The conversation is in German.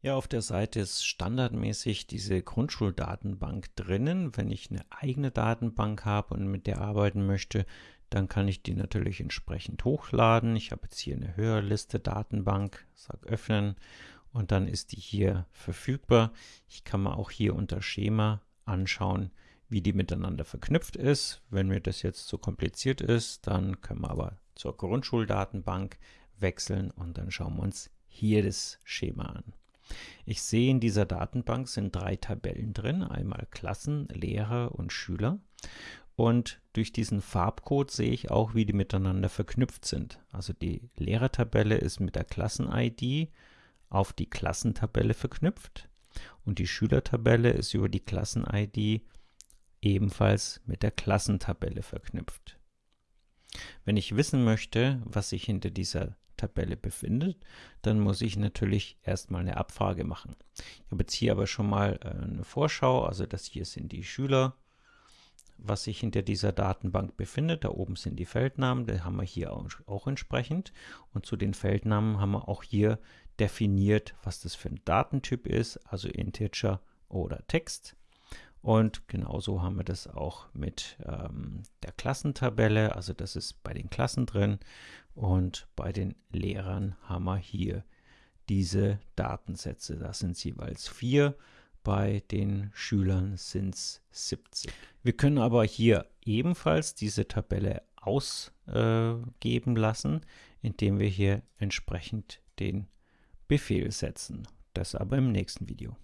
Ja, auf der Seite ist standardmäßig diese Grundschuldatenbank drinnen. Wenn ich eine eigene Datenbank habe und mit der arbeiten möchte, dann kann ich die natürlich entsprechend hochladen. Ich habe jetzt hier eine Hörliste Datenbank, sage öffnen und dann ist die hier verfügbar. Ich kann mir auch hier unter Schema anschauen, wie die miteinander verknüpft ist. Wenn mir das jetzt zu kompliziert ist, dann können wir aber zur Grundschuldatenbank wechseln und dann schauen wir uns hier das Schema an. Ich sehe, in dieser Datenbank sind drei Tabellen drin, einmal Klassen, Lehrer und Schüler. Und durch diesen Farbcode sehe ich auch, wie die miteinander verknüpft sind. Also die Lehrertabelle ist mit der Klassen-ID auf die Klassentabelle verknüpft und die Schülertabelle ist über die Klassen-ID ebenfalls mit der Klassentabelle verknüpft. Wenn ich wissen möchte, was sich hinter dieser Tabelle befindet, dann muss ich natürlich erstmal eine Abfrage machen. Ich habe jetzt hier aber schon mal äh, eine Vorschau, also das hier sind die Schüler, was sich hinter dieser Datenbank befindet. Da oben sind die Feldnamen, die haben wir hier auch, auch entsprechend. Und zu den Feldnamen haben wir auch hier definiert, was das für ein Datentyp ist, also Integer oder Text. Und genauso haben wir das auch mit ähm, der Klassentabelle, also das ist bei den Klassen drin. Und bei den Lehrern haben wir hier diese Datensätze. Das sind jeweils vier. Bei den Schülern sind es 70. Wir können aber hier ebenfalls diese Tabelle ausgeben äh, lassen, indem wir hier entsprechend den Befehl setzen. Das aber im nächsten Video.